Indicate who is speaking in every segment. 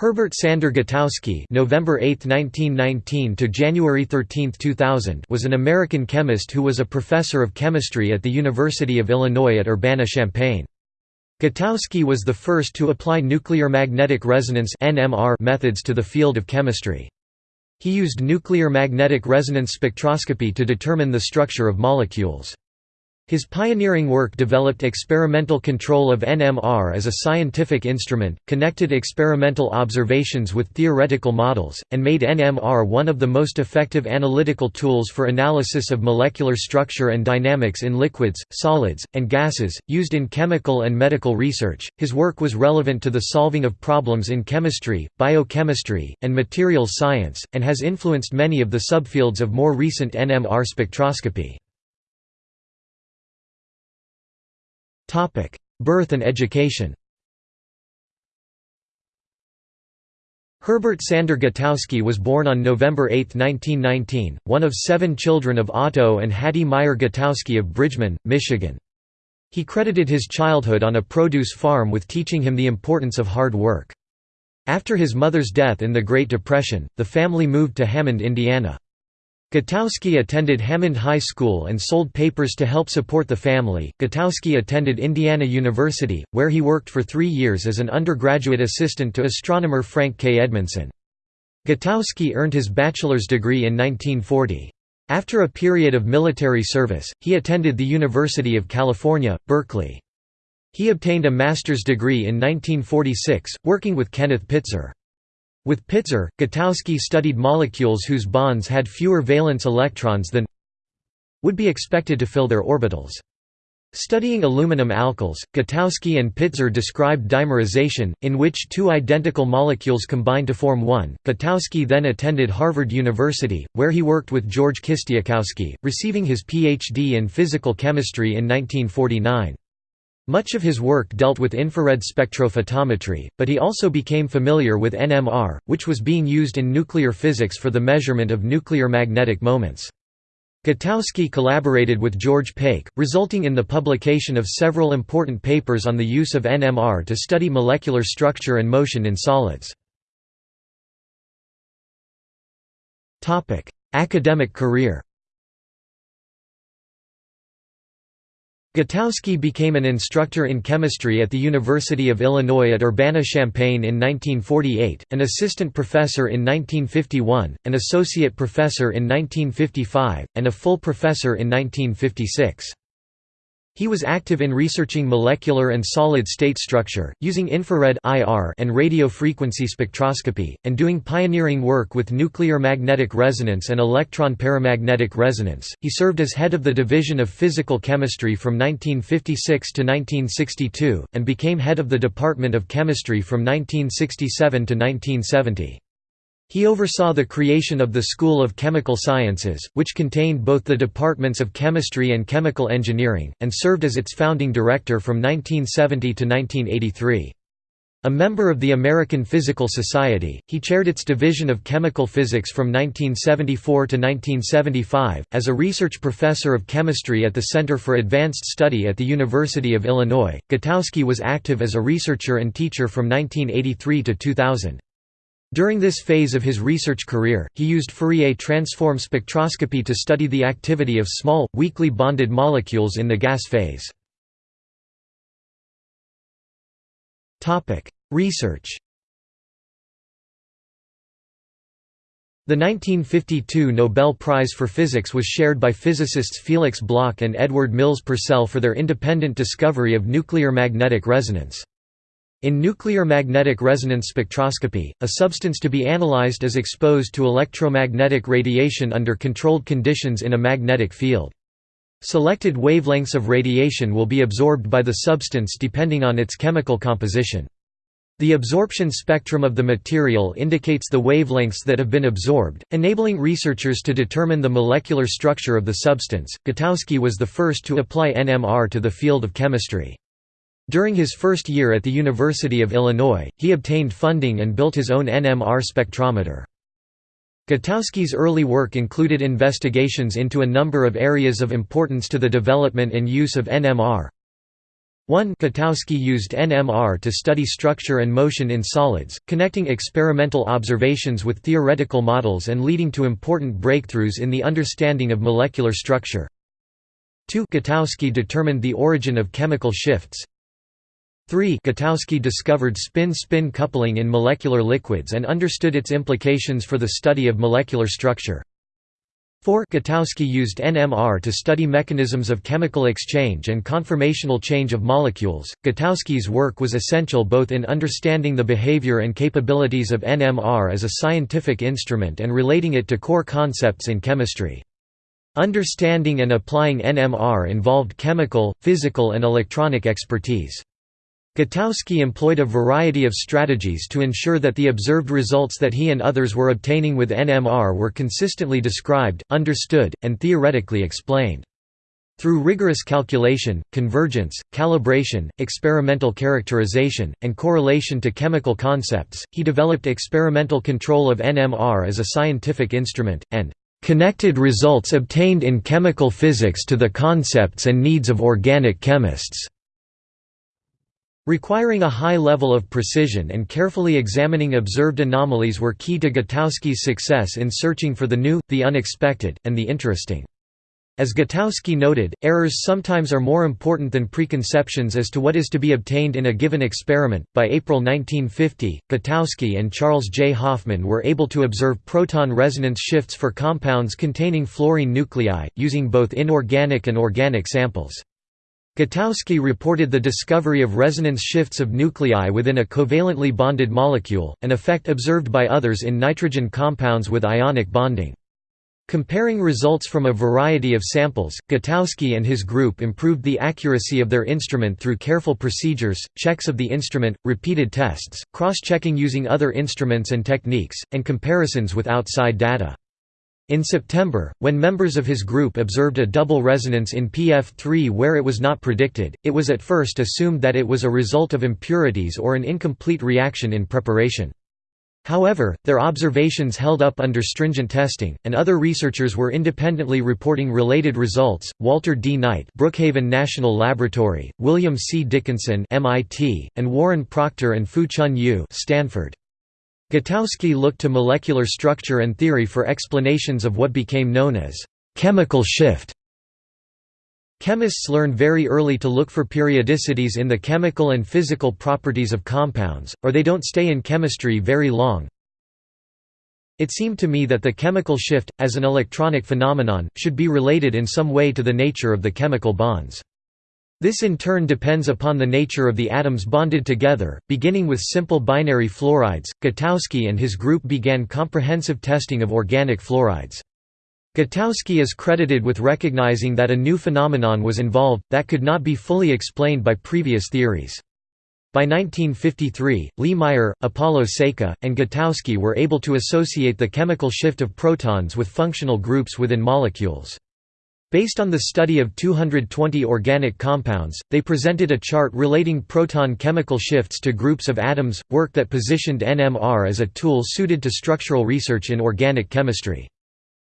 Speaker 1: Herbert Sander Gutowsky November 8, 1919 to January 13, 2000 was an American chemist who was a professor of chemistry at the University of Illinois at Urbana-Champaign. Gutowsky was the first to apply nuclear magnetic resonance (NMR) methods to the field of chemistry. He used nuclear magnetic resonance spectroscopy to determine the structure of molecules. His pioneering work developed experimental control of NMR as a scientific instrument, connected experimental observations with theoretical models, and made NMR one of the most effective analytical tools for analysis of molecular structure and dynamics in liquids, solids, and gases, used in chemical and medical research. His work was relevant to the solving of problems in chemistry, biochemistry, and materials science, and has influenced many of the subfields of more recent NMR spectroscopy. Birth and education Herbert Sander Gutowsky was born on November 8, 1919, one of seven children of Otto and Hattie Meyer Gutowsky of Bridgman, Michigan. He credited his childhood on a produce farm with teaching him the importance of hard work. After his mother's death in the Great Depression, the family moved to Hammond, Indiana. Gutowsky attended Hammond High School and sold papers to help support the family. Gutowsky attended Indiana University, where he worked for three years as an undergraduate assistant to astronomer Frank K. Edmondson. Gutowsky earned his bachelor's degree in 1940. After a period of military service, he attended the University of California, Berkeley. He obtained a master's degree in 1946, working with Kenneth Pitzer. With Pitzer, Gutowsky studied molecules whose bonds had fewer valence electrons than would be expected to fill their orbitals. Studying aluminum alkyls, Gutowsky and Pitzer described dimerization, in which two identical molecules combine to form one. Gutowsky then attended Harvard University, where he worked with George Kistiakowsky, receiving his Ph.D. in physical chemistry in 1949. Much of his work dealt with infrared spectrophotometry, but he also became familiar with NMR, which was being used in nuclear physics for the measurement of nuclear magnetic moments. Gutowsky collaborated with George Pake, resulting in the publication of several important papers on the use of NMR to study molecular structure and motion in solids. Academic career Gutowsky became an instructor in chemistry at the University of Illinois at Urbana-Champaign in 1948, an assistant professor in 1951, an associate professor in 1955, and a full professor in 1956. He was active in researching molecular and solid-state structure, using infrared and radio frequency spectroscopy, and doing pioneering work with nuclear magnetic resonance and electron paramagnetic resonance. He served as head of the Division of Physical Chemistry from 1956 to 1962, and became head of the Department of Chemistry from 1967 to 1970. He oversaw the creation of the School of Chemical Sciences, which contained both the departments of chemistry and chemical engineering, and served as its founding director from 1970 to 1983. A member of the American Physical Society, he chaired its Division of Chemical Physics from 1974 to 1975. As a research professor of chemistry at the Center for Advanced Study at the University of Illinois, Gutowsky was active as a researcher and teacher from 1983 to 2000. During this phase of his research career, he used Fourier transform spectroscopy to study the activity of small, weakly bonded molecules in the gas phase. Research The 1952 Nobel Prize for Physics was shared by physicists Felix Bloch and Edward Mills Purcell for their independent discovery of nuclear magnetic resonance. In nuclear magnetic resonance spectroscopy, a substance to be analyzed is exposed to electromagnetic radiation under controlled conditions in a magnetic field. Selected wavelengths of radiation will be absorbed by the substance depending on its chemical composition. The absorption spectrum of the material indicates the wavelengths that have been absorbed, enabling researchers to determine the molecular structure of the substance. Gutowsky was the first to apply NMR to the field of chemistry. During his first year at the University of Illinois, he obtained funding and built his own NMR spectrometer. Gutowsky's early work included investigations into a number of areas of importance to the development and use of NMR. 1 Gutowsky used NMR to study structure and motion in solids, connecting experimental observations with theoretical models and leading to important breakthroughs in the understanding of molecular structure. 2 Gutowsky determined the origin of chemical shifts. 3 Gutowsky discovered spin-spin coupling in molecular liquids and understood its implications for the study of molecular structure. 4 Gutowsky used NMR to study mechanisms of chemical exchange and conformational change of molecules. Gutowsky's work was essential both in understanding the behavior and capabilities of NMR as a scientific instrument and relating it to core concepts in chemistry. Understanding and applying NMR involved chemical, physical and electronic expertise. Gutowsky employed a variety of strategies to ensure that the observed results that he and others were obtaining with NMR were consistently described, understood, and theoretically explained. Through rigorous calculation, convergence, calibration, experimental characterization, and correlation to chemical concepts, he developed experimental control of NMR as a scientific instrument, and "...connected results obtained in chemical physics to the concepts and needs of organic chemists." Requiring a high level of precision and carefully examining observed anomalies were key to Gutowsky's success in searching for the new, the unexpected, and the interesting. As Gutowsky noted, errors sometimes are more important than preconceptions as to what is to be obtained in a given experiment. By April 1950, Gutowsky and Charles J. Hoffman were able to observe proton resonance shifts for compounds containing fluorine nuclei, using both inorganic and organic samples. Gutowsky reported the discovery of resonance shifts of nuclei within a covalently bonded molecule, an effect observed by others in nitrogen compounds with ionic bonding. Comparing results from a variety of samples, Gutowsky and his group improved the accuracy of their instrument through careful procedures, checks of the instrument, repeated tests, cross-checking using other instruments and techniques, and comparisons with outside data. In September, when members of his group observed a double resonance in PF3 where it was not predicted, it was at first assumed that it was a result of impurities or an incomplete reaction in preparation. However, their observations held up under stringent testing, and other researchers were independently reporting related results. Walter D. Knight, Brookhaven National Laboratory, William C. Dickinson, MIT, and Warren Proctor and Fu-Chun Yu, Stanford. Gutowsky looked to molecular structure and theory for explanations of what became known as chemical shift. Chemists learn very early to look for periodicities in the chemical and physical properties of compounds, or they don't stay in chemistry very long. It seemed to me that the chemical shift, as an electronic phenomenon, should be related in some way to the nature of the chemical bonds. This in turn depends upon the nature of the atoms bonded together. Beginning with simple binary fluorides, Gutowsky and his group began comprehensive testing of organic fluorides. Gutowsky is credited with recognizing that a new phenomenon was involved, that could not be fully explained by previous theories. By 1953, Lee Meyer, Apollo Saika, and Gutowsky were able to associate the chemical shift of protons with functional groups within molecules. Based on the study of 220 organic compounds, they presented a chart relating proton chemical shifts to groups of atoms, work that positioned NMR as a tool suited to structural research in organic chemistry.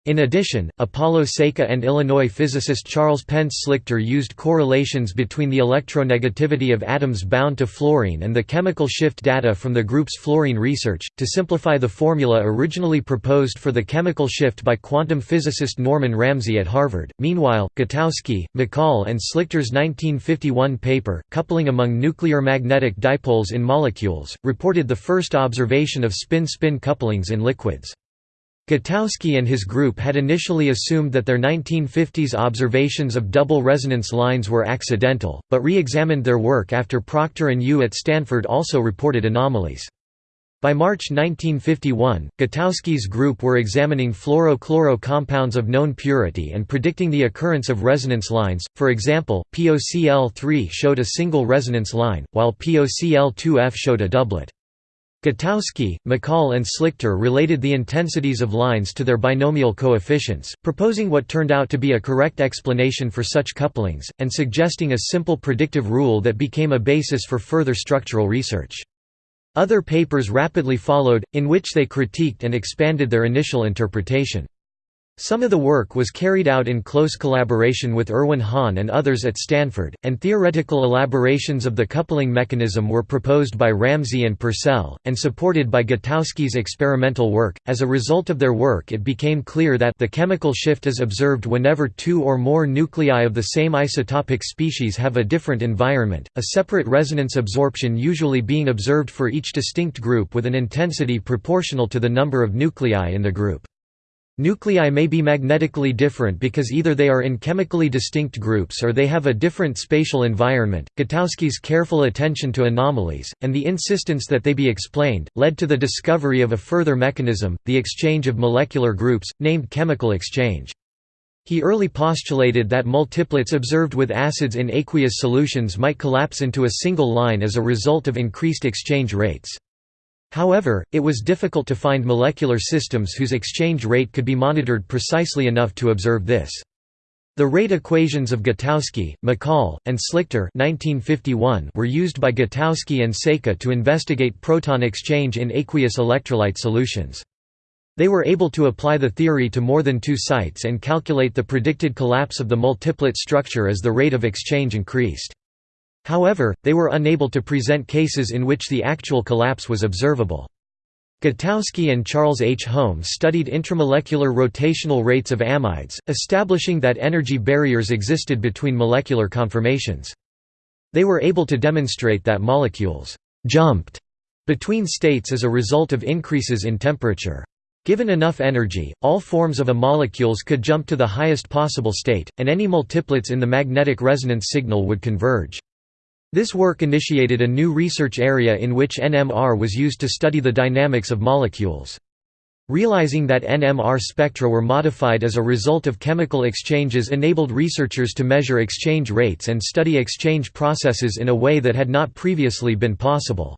Speaker 1: In addition, Apollo Saika and Illinois physicist Charles Pence Slichter used correlations between the electronegativity of atoms bound to fluorine and the chemical shift data from the group's fluorine research, to simplify the formula originally proposed for the chemical shift by quantum physicist Norman Ramsey at Harvard. Meanwhile, Gutowsky, McCall, and Slichter's 1951 paper, Coupling Among Nuclear Magnetic Dipoles in Molecules, reported the first observation of spin-spin couplings in liquids. Gutowsky and his group had initially assumed that their 1950s observations of double resonance lines were accidental, but re-examined their work after Proctor and Yu at Stanford also reported anomalies. By March 1951, Gutowsky's group were examining fluoro-chloro compounds of known purity and predicting the occurrence of resonance lines, for example, POCl3 showed a single resonance line, while POCl2F showed a doublet. Gutowsky, McCall and Slichter related the intensities of lines to their binomial coefficients, proposing what turned out to be a correct explanation for such couplings, and suggesting a simple predictive rule that became a basis for further structural research. Other papers rapidly followed, in which they critiqued and expanded their initial interpretation. Some of the work was carried out in close collaboration with Erwin Hahn and others at Stanford, and theoretical elaborations of the coupling mechanism were proposed by Ramsey and Purcell, and supported by Gutowsky's experimental work. As a result of their work, it became clear that the chemical shift is observed whenever two or more nuclei of the same isotopic species have a different environment, a separate resonance absorption usually being observed for each distinct group with an intensity proportional to the number of nuclei in the group. Nuclei may be magnetically different because either they are in chemically distinct groups or they have a different spatial environment. Gutowsky's careful attention to anomalies, and the insistence that they be explained, led to the discovery of a further mechanism, the exchange of molecular groups, named chemical exchange. He early postulated that multiplets observed with acids in aqueous solutions might collapse into a single line as a result of increased exchange rates. However, it was difficult to find molecular systems whose exchange rate could be monitored precisely enough to observe this. The rate equations of Gutowsky, McCall, and Slichter 1951 were used by Gutowsky and Saika to investigate proton exchange in aqueous electrolyte solutions. They were able to apply the theory to more than two sites and calculate the predicted collapse of the multiplet structure as the rate of exchange increased. However, they were unable to present cases in which the actual collapse was observable. Gutowsky and Charles H. Holmes studied intramolecular rotational rates of amides, establishing that energy barriers existed between molecular conformations. They were able to demonstrate that molecules «jumped» between states as a result of increases in temperature. Given enough energy, all forms of a molecules could jump to the highest possible state, and any multiplets in the magnetic resonance signal would converge. This work initiated a new research area in which NMR was used to study the dynamics of molecules. Realizing that NMR spectra were modified as a result of chemical exchanges enabled researchers to measure exchange rates and study exchange processes in a way that had not previously been possible.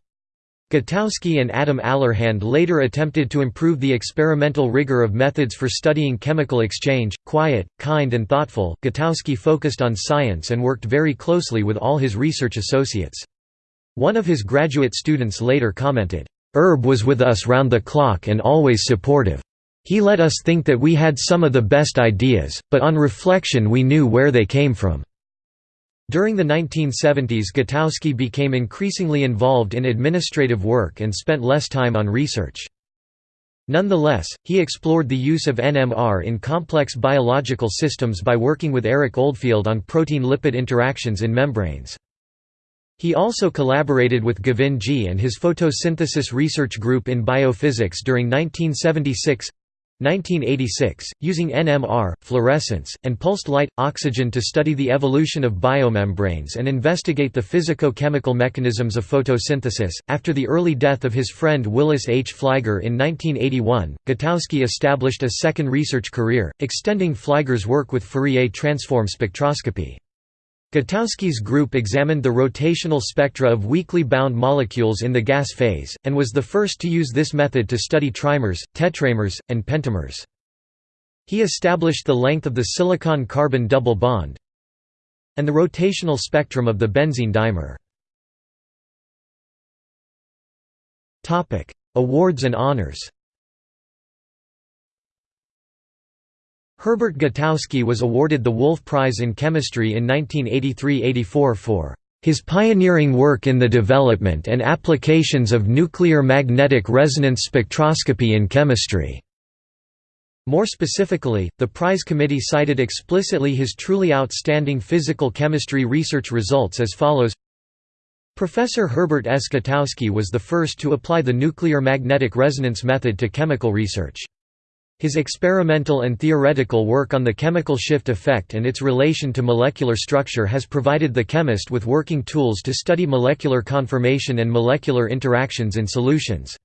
Speaker 1: Gutowsky and Adam Allerhand later attempted to improve the experimental rigor of methods for studying chemical exchange. Quiet, kind, and thoughtful, Gutowsky focused on science and worked very closely with all his research associates. One of his graduate students later commented, Herb was with us round the clock and always supportive. He let us think that we had some of the best ideas, but on reflection we knew where they came from. During the 1970s Gutowsky became increasingly involved in administrative work and spent less time on research. Nonetheless, he explored the use of NMR in complex biological systems by working with Eric Oldfield on protein-lipid interactions in membranes. He also collaborated with Govindjee and his photosynthesis research group in biophysics during 1976 1986, using NMR, fluorescence, and pulsed light, oxygen to study the evolution of biomembranes and investigate the physico-chemical mechanisms of photosynthesis. After the early death of his friend Willis H. Flygare in 1981, Gutowsky established a second research career, extending Flygare's work with Fourier transform spectroscopy. Gutowsky's group examined the rotational spectra of weakly bound molecules in the gas phase, and was the first to use this method to study trimers, tetramers, and pentamers. He established the length of the silicon-carbon double bond and the rotational spectrum of the benzene dimer. Awards and honors Herbert Gutowsky was awarded the Wolf Prize in Chemistry in 1983–84 for his pioneering work in the development and applications of nuclear magnetic resonance spectroscopy in chemistry. More specifically, the prize committee cited explicitly his truly outstanding physical chemistry research results as follows Professor Herbert S. Gutowsky was the first to apply the nuclear magnetic resonance method to chemical research. His experimental and theoretical work on the chemical shift effect and its relation to molecular structure has provided the chemist with working tools to study molecular conformation and molecular interactions in solutions.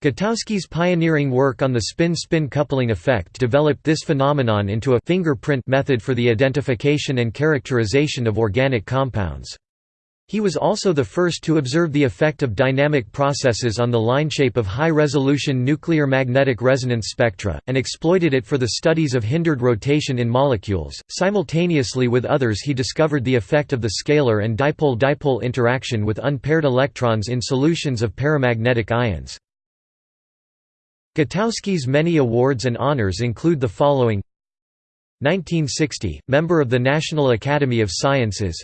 Speaker 1: Gutowsky's pioneering work on the spin-spin coupling effect developed this phenomenon into a fingerprint method for the identification and characterization of organic compounds. He was also the first to observe the effect of dynamic processes on the line shape of high-resolution nuclear magnetic resonance spectra, and exploited it for the studies of hindered rotation in molecules. Simultaneously with others he discovered the effect of the scalar and dipole-dipole interaction with unpaired electrons in solutions of paramagnetic ions. Gutowsky's many awards and honors include the following 1960 – Member of the National Academy of Sciences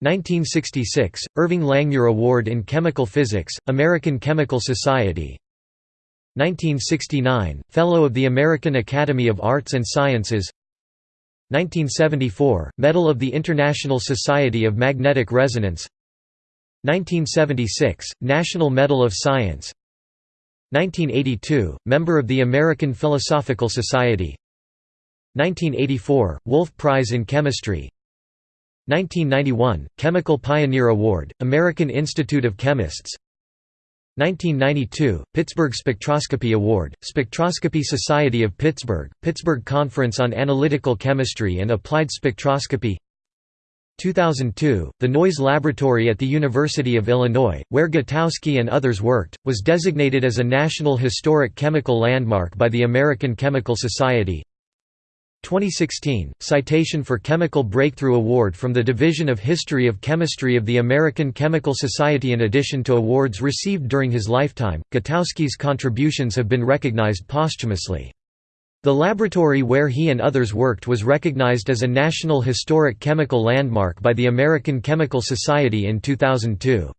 Speaker 1: 1966 – Irving Langmuir Award in Chemical Physics, American Chemical Society. 1969 – Fellow of the American Academy of Arts and Sciences. 1974 – Medal of the International Society of Magnetic Resonance. 1976 – National Medal of Science. 1982 – Member of the American Philosophical Society. 1984 – Wolf Prize in Chemistry 1991 – Chemical Pioneer Award, American Institute of Chemists. 1992 – Pittsburgh Spectroscopy Award, Spectroscopy Society of Pittsburgh, Pittsburgh Conference on Analytical Chemistry and Applied Spectroscopy. 2002, the Noyes Laboratory at the University of Illinois, where Gutowsky and others worked, was designated as a National Historic Chemical Landmark by the American Chemical Society 2016, Citation for Chemical Breakthrough Award from the Division of History of Chemistry of the American Chemical Society In addition to awards received during his lifetime, Gutowsky's contributions have been recognized posthumously. The laboratory where he and others worked was recognized as a National Historic Chemical Landmark by the American Chemical Society in 2002.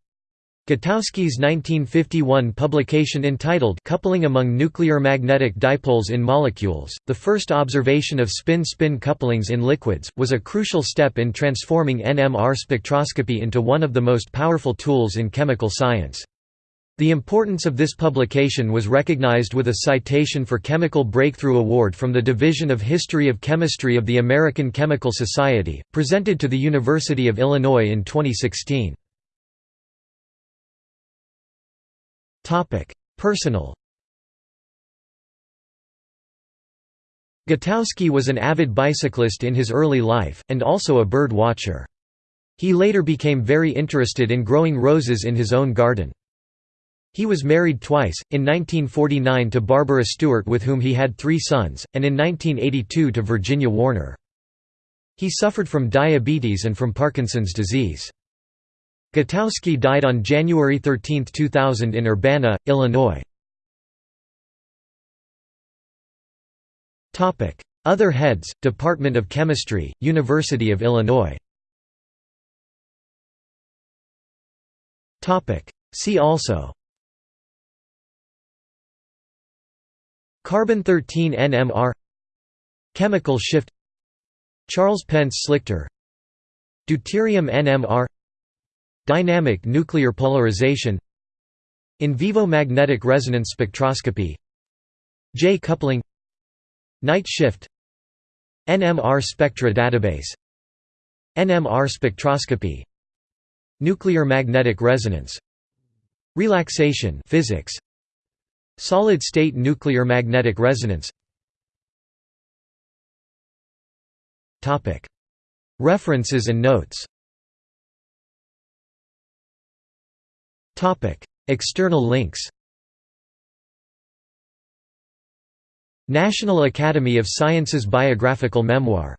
Speaker 1: Gutowsky's 1951 publication entitled Coupling Among Nuclear Magnetic Dipoles in Molecules, the first observation of spin-spin couplings in liquids, was a crucial step in transforming NMR spectroscopy into one of the most powerful tools in chemical science. The importance of this publication was recognized with a citation for Chemical Breakthrough Award from the Division of History of Chemistry of the American Chemical Society, presented to the University of Illinois in 2016. Personal Gutowsky was an avid bicyclist in his early life, and also a bird watcher. He later became very interested in growing roses in his own garden. He was married twice, in 1949 to Barbara Stewart with whom he had three sons, and in 1982 to Virginia Warner. He suffered from diabetes and from Parkinson's disease. Gutowsky died on January 13, 2000 in Urbana, Illinois. Other heads, Department of Chemistry, University of Illinois. See also. Carbon-13 NMR Chemical shift. Charles Pence Slichter. Deuterium NMR Dynamic nuclear polarization In vivo magnetic resonance spectroscopy J coupling Knight shift NMR spectra database NMR spectroscopy Nuclear magnetic resonance Relaxation physics Solid-state nuclear magnetic resonance. References and notes External links National Academy of Sciences Biographical Memoir